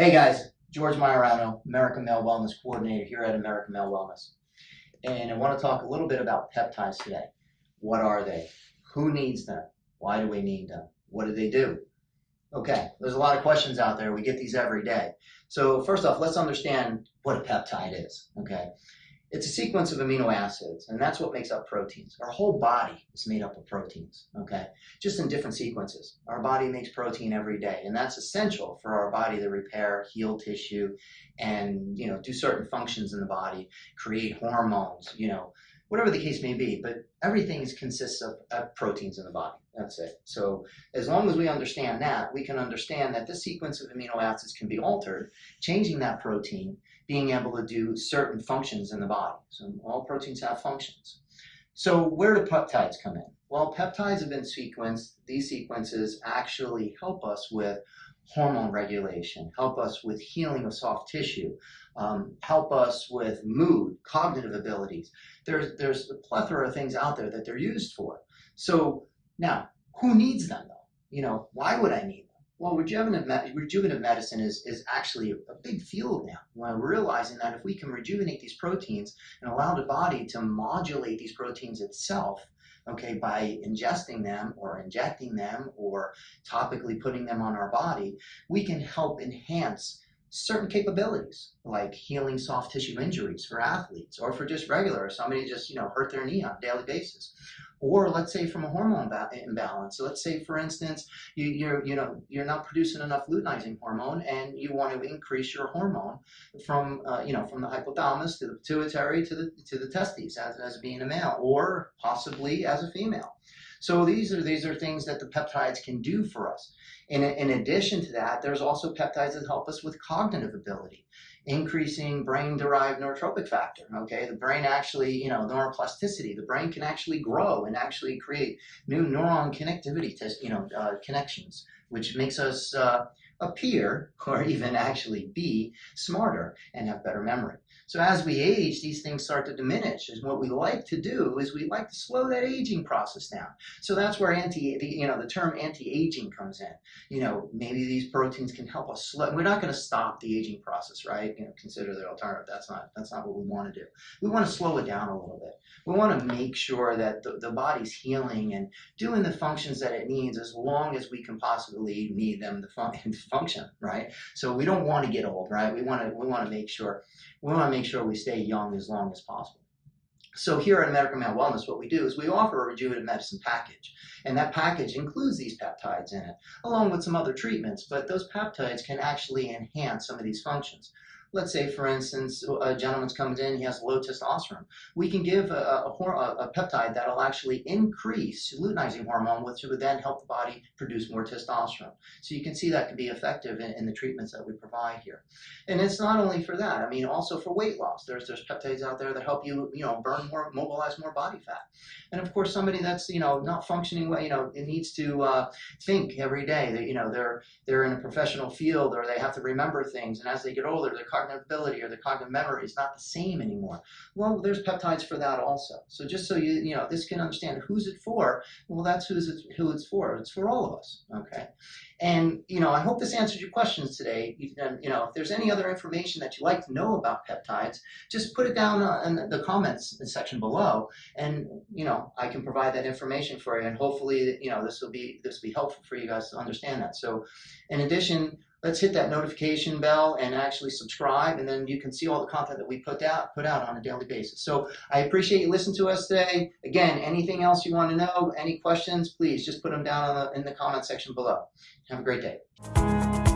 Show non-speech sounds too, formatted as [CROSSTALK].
Hey guys, George Majorano, American Male Wellness Coordinator here at American Male Wellness. And I want to talk a little bit about peptides today. What are they? Who needs them? Why do we need them? What do they do? Okay, there's a lot of questions out there. We get these every day. So first off, let's understand what a peptide is, okay? It's a sequence of amino acids, and that's what makes up proteins. Our whole body is made up of proteins, okay? Just in different sequences. Our body makes protein every day, and that's essential for our body to repair, heal tissue, and, you know, do certain functions in the body, create hormones, you know, whatever the case may be. But everything consists of, of proteins in the body. That's it. So as long as we understand that, we can understand that this sequence of amino acids can be altered, changing that protein, being able to do certain functions in the body. So all proteins have functions. So where do peptides come in? Well, peptides have been sequenced. These sequences actually help us with hormone regulation, help us with healing of soft tissue, um, help us with mood, cognitive abilities. There's, there's a plethora of things out there that they're used for. So now, who needs them though? You know, why would I need them? Well, rejuvenative, rejuvenative medicine is, is actually a big field now. We're realizing that if we can rejuvenate these proteins and allow the body to modulate these proteins itself, okay, by ingesting them or injecting them or topically putting them on our body, we can help enhance certain capabilities like healing soft tissue injuries for athletes or for just regular, somebody just, you know, hurt their knee on a daily basis or let's say from a hormone imbalance. So let's say, for instance, you, you're you know you're not producing enough luteinizing hormone, and you want to increase your hormone from uh, you know from the hypothalamus to the pituitary to the to the testes as, as being a male, or possibly as a female. So these are these are things that the peptides can do for us. In, in addition to that, there's also peptides that help us with cognitive ability increasing brain-derived neurotrophic factor. Okay, the brain actually, you know, neuroplasticity. The brain can actually grow and actually create new neuron connectivity, test, you know, uh, connections, which makes us uh, appear or [LAUGHS] even actually be smarter and have better memory. So as we age, these things start to diminish. And what we like to do is we like to slow that aging process down. So that's where anti, the, you know, the term anti-aging comes in. You know, maybe these proteins can help us slow. We're not going to stop the aging process, right? You know, consider the alternative. That's not that's not what we want to do. We want to slow it down a little bit. We want to make sure that the, the body's healing and doing the functions that it needs as long as we can possibly need them to, fun [LAUGHS] function, right? So we don't want to get old, right? We want to we want to make sure we want to make sure we stay young as long as possible. So here at American Male Wellness, what we do is we offer a rejuvenative medicine package. And that package includes these peptides in it, along with some other treatments. But those peptides can actually enhance some of these functions. Let's say, for instance, a gentleman comes in, he has low testosterone. We can give a, a, a peptide that'll actually increase luteinizing hormone, which would then help the body produce more testosterone. So you can see that can be effective in, in the treatments that we provide here. And it's not only for that. I mean, also for weight loss. There's there's peptides out there that help you, you know, burn more, mobilize more body fat. And of course, somebody that's you know not functioning well, you know, it needs to uh, think every day. That you know they're they're in a professional field or they have to remember things, and as they get older, they're cognitive ability or the cognitive memory is not the same anymore. Well, there's peptides for that also. So just so you, you know, this can understand who's it for, well, that's who's it, who it's for. It's for all of us, okay? And, you know, I hope this answers your questions today. You, you know, if there's any other information that you'd like to know about peptides, just put it down in the comments section below, and, you know, I can provide that information for you, and hopefully, you know, this will be, this will be helpful for you guys to understand that. So, in addition, let's hit that notification bell and actually subscribe and then you can see all the content that we put out put out on a daily basis. So i appreciate you listening to us today. Again anything else you want to know any questions please just put them down in the, in the comment section below. Have a great day